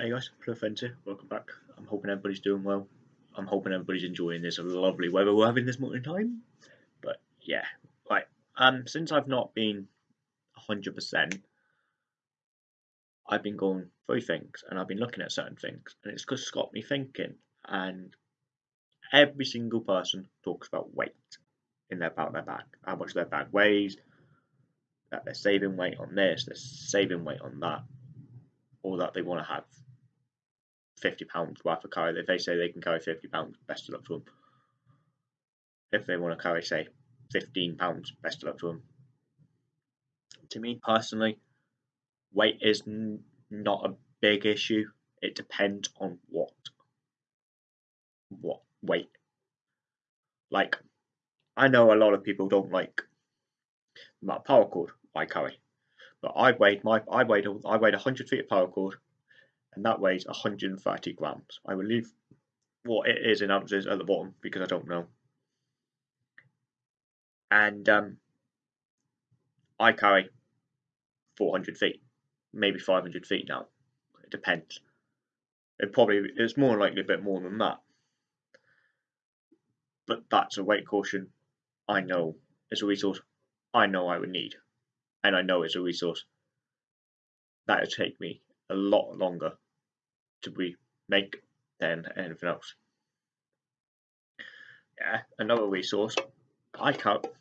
Hey guys, here. Welcome back. I'm hoping everybody's doing well. I'm hoping everybody's enjoying this lovely weather we're having this morning time. But yeah, right. Um, since I've not been 100%, I've been going through things and I've been looking at certain things, and it's just got me thinking. And every single person talks about weight in their about their bag, how much their bag weighs, that they're saving weight on this, they're saving weight on that, or that they want to have 50 pounds worth of carry. If they say they can carry 50 pounds, best of luck to them. If they want to carry, say, 15 pounds, best of luck to them. To me personally, weight is n- not a big issue. It depends on what what weight. Like, I know a lot of people don't like my paracord I carry, but I weighed my I weighed I weighed 100 feet of paracord and that weighs 130 grams. I will leave what it is in ounces at the bottom because I don't know. And um, I carry 400 feet, maybe 500 feet now. It depends. It probably it's more likely a bit more than that. But that's a weight caution I know it's a resource I know I would need. And I know it's a resource that would take me a lot longer to be make than anything else. Yeah, another resource. I cut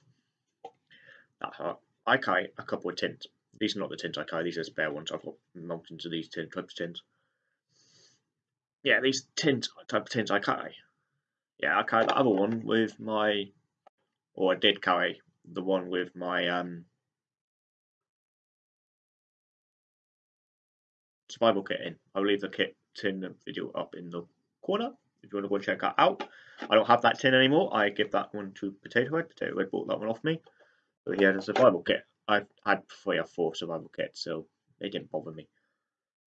that hard. I carry a couple of tins. These are not the tins I carry, these are spare ones. I've got mountains of these tin types of tins. Yeah, these tins type of tins I carry. Yeah, I carry the other one with my or I did carry the one with my um survival kit in. I'll leave the kit tin video up in the corner if you want to go and check that out. I don't have that tin anymore. I give that one to Potato Head. Potato Head bought that one off me. So he had a survival kit. I've had three or four survival kits, so they didn't bother me.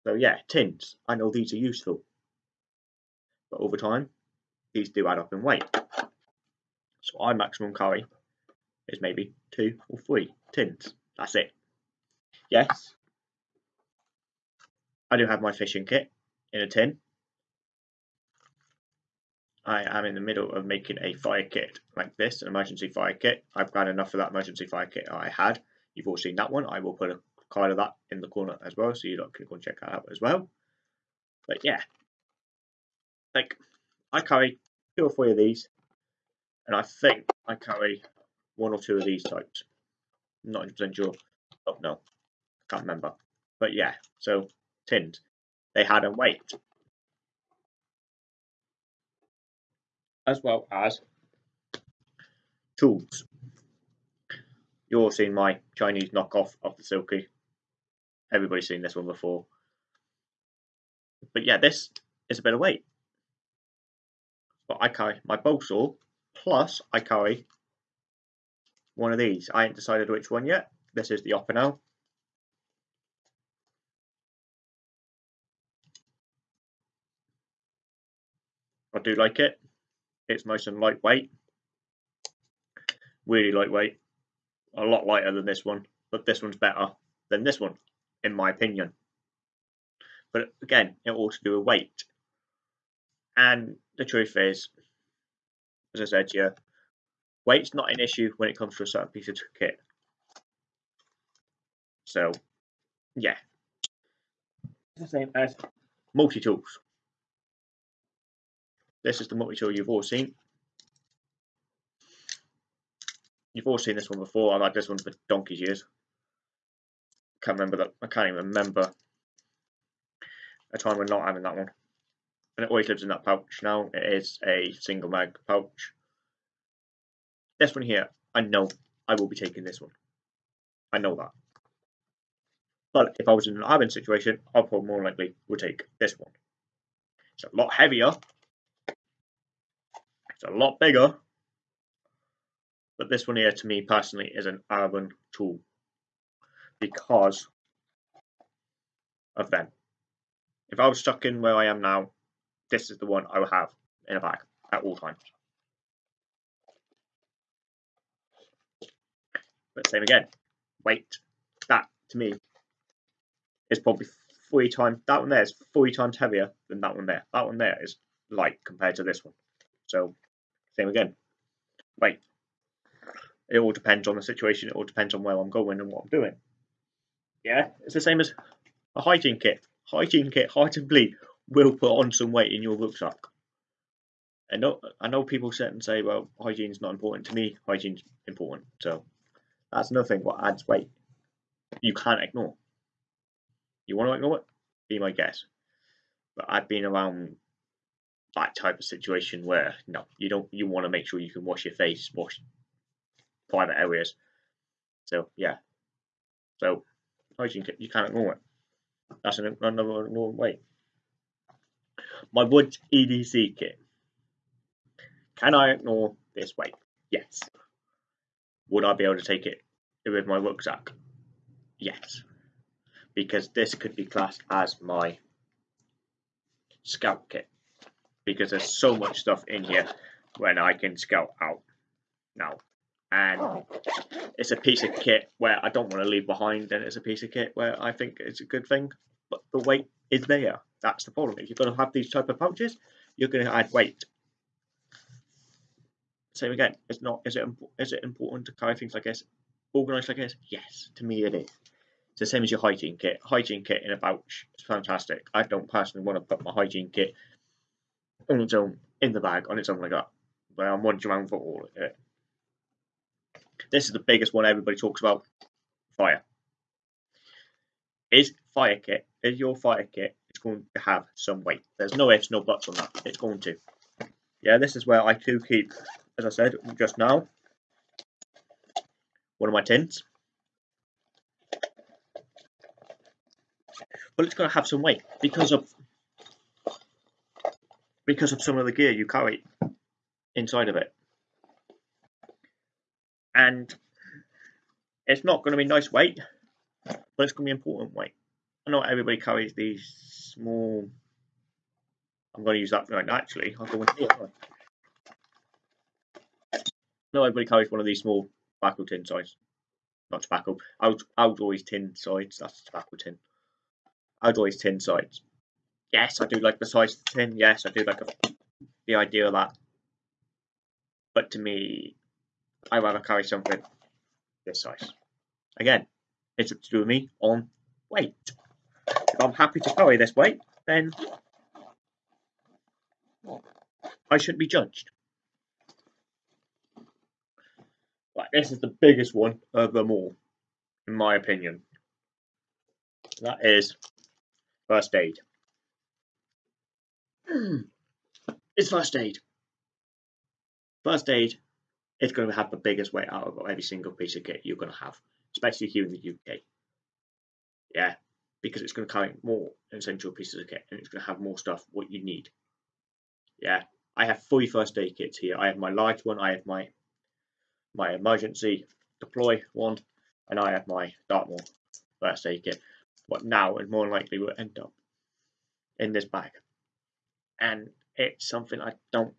So yeah, tins. I know these are useful. But over time, these do add up in weight. So I maximum carry is maybe two or three tins. That's it. Yes, I do have my fishing kit in a tin. I am in the middle of making a fire kit like this, an emergency fire kit. I've got enough of that emergency fire kit I had. You've all seen that one. I will put a card of that in the corner as well, so you can go and check that out as well. But yeah, like I carry two or three of these, and I think I carry one or two of these types. I'm not 100% sure. Oh no, can't remember. But yeah, so They had a weight. As well as tools. You've all seen my Chinese knockoff of the Silky. Everybody's seen this one before. But yeah, this is a bit of weight. But I carry my bow saw, plus I carry one of these. I ain't decided which one yet. This is the Opinel. Do like it. It's nice and lightweight. Really lightweight. A lot lighter than this one, but this one's better than this one, in my opinion. But again, it all to do with weight. And the truth is, as I said to you, weight's not an issue when it comes to a certain piece of kit. So, yeah. It's the same as multi-tools. This is the multi-tool you've all seen. You've all seen this one before. I've had this one for donkey's years. Can't remember that. I can't even remember a time when not having that one. And it always lives in that pouch now. It is a single mag pouch. This one here, I know I will be taking this one. I know that. But if I was in an admin situation, I probably more likely would take this one. It's a lot heavier, it's a lot bigger, but this one here to me personally is an urban tool because of them. If I was stuck in where I am now, this is the one I would have in a bag at all times. But same again, weight, that to me is probably three times that one there is three times heavier than that one there. That one there is light compared to this one. So same again. Wait. It all depends on the situation, it all depends on where I'm going and what I'm doing. Yeah, it's the same as a hygiene kit. Hygiene kit, believe, will put on some weight in your rucksack. I know I know people sit and say, well, hygiene's not important to me, hygiene's important. So that's nothing what adds weight. You can't ignore. You want to ignore it? Be my guess. But I've been around that type of situation where no, you don't. You want to make sure you can wash your face, wash private areas. So yeah. So hygiene you can't ignore it. That's an, another normal way. My wood EDC kit. Can I ignore this weight? Yes. Would I be able to take it with my rucksack? Yes because this could be classed as my scout kit because there's so much stuff in here when I can scout out now. And it's a piece of kit where I don't want to leave behind and it's a piece of kit where I think it's a good thing but the weight is there. That's the problem. If you're going to have these type of pouches you're going to add weight. Same again it's not is it is it important to carry things like this? Organized like this? Yes to me it is. It's the same as your hygiene kit. Hygiene kit in a pouch It's fantastic. I don't personally want to put my hygiene kit on its own in the bag on its own like that. But I'm wandering around for all of it. This is the biggest one everybody talks about. Fire. Is fire kit, is your fire kit, it's going to have some weight. There's no ifs, no buts on that. It's going to. Yeah, this is where I do keep, as I said just now, one of my tins. but it's going to have some weight because of because of some of the gear you carry inside of it. And it's not going to be nice weight, but it's going to be important weight. I know everybody carries these small. I'm going to use that right now. Actually, I'll go in here. I know everybody carries one of these small tobacco tin size. Not tobacco. Out, outdoors tin sides. That's tobacco tin. Always tin sides. Yes, I do like the size of the tin. Yes, I do like a, the idea of that. But to me, I'd rather carry something this size. Again, it's up to do with me on weight. If I'm happy to carry this weight, then I shouldn't be judged. But this is the biggest one of them all, in my opinion. That is First aid. Hmm. it's first aid. First aid is going to have the biggest weight out of every single piece of kit you're going to have, especially here in the UK. Yeah, because it's going to carry more essential pieces of kit and it's going to have more stuff what you need. Yeah, I have three first aid kits here. I have my large one, I have my my emergency deploy one, and I have my Dartmoor first aid kit what now and more likely will end up in this bag. And it's something I don't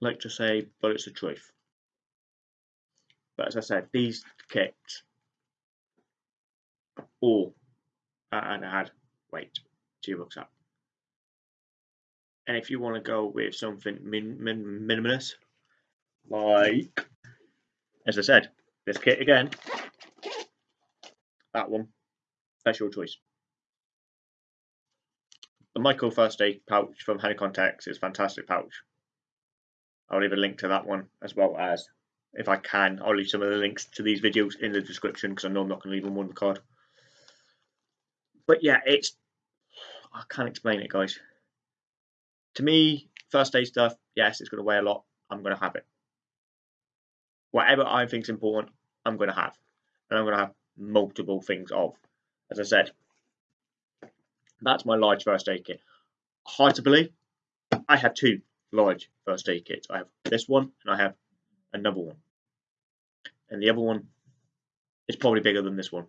like to say, but it's the truth. But as I said, these kits all and add weight to your rucksack. And if you want to go with something min, min, minimalist, like, as I said, this kit again, that one. That's your choice. The Michael First Aid pouch from Honey Contacts is fantastic pouch. I'll leave a link to that one as well as, if I can, I'll leave some of the links to these videos in the description because I know I'm not going to leave them on the card. But yeah, it's I can't explain it, guys. To me, first aid stuff, yes, it's going to weigh a lot. I'm going to have it. Whatever I think is important, I'm going to have, and I'm going to have multiple things of. As I said, that's my large first aid kit. Hard to believe, I have two large first aid kits. I have this one and I have another one. And the other one is probably bigger than this one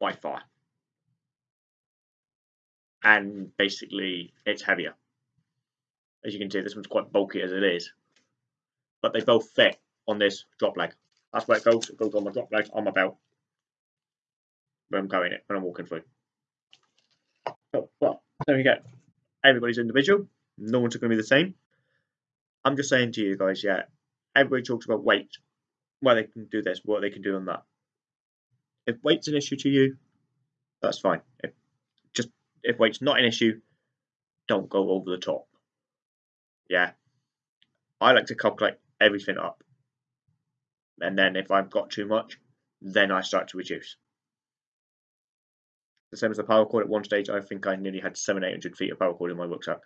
by far. And basically, it's heavier. As you can see, this one's quite bulky as it is. But they both fit on this drop leg. That's where it goes. It goes on my drop leg on my belt. when I'm going it, when I'm walking through. So, well, there we go. Everybody's individual. No one's going to be the same. I'm just saying to you guys, yeah, everybody talks about weight, why they can do this, what they can do on that. If weight's an issue to you, that's fine. If, just if weight's not an issue, don't go over the top. Yeah, I like to calculate everything up, and then if I've got too much, then I start to reduce. The same as the paracord. At one stage, I think I nearly had seven, eight hundred feet of paracord in my rucksack.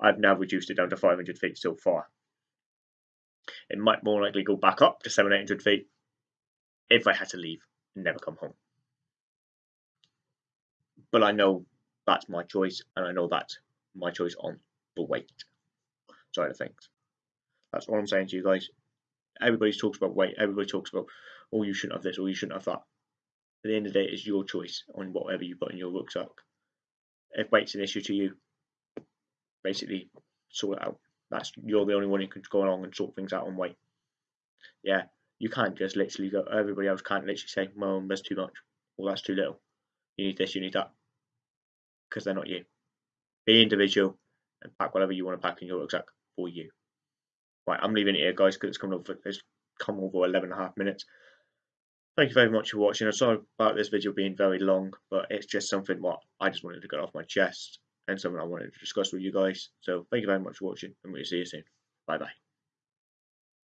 I've now reduced it down to 500 feet so far. It might more likely go back up to seven, 800 feet if I had to leave and never come home. But I know that's my choice, and I know that's my choice on the weight side of things. That's all I'm saying to you guys. Everybody talks about weight, everybody talks about, oh, you shouldn't have this, or you shouldn't have that. At the end of the day, it's your choice on whatever you put in your rucksack. If weight's an issue to you, basically sort it out. That's you're the only one who can go along and sort things out on weight. Yeah, you can't just literally go. Everybody else can't literally say, "Well, there's too much," or "That's too little." You need this, you need that, because they're not you. Be individual and pack whatever you want to pack in your rucksack for you. Right, I'm leaving it here, guys, because it's coming over. It's come over 11 and a half minutes. Thank you very much for watching. I'm sorry about this video being very long, but it's just something what I just wanted to get off my chest and something I wanted to discuss with you guys. So thank you very much for watching, and we'll see you soon. Bye bye.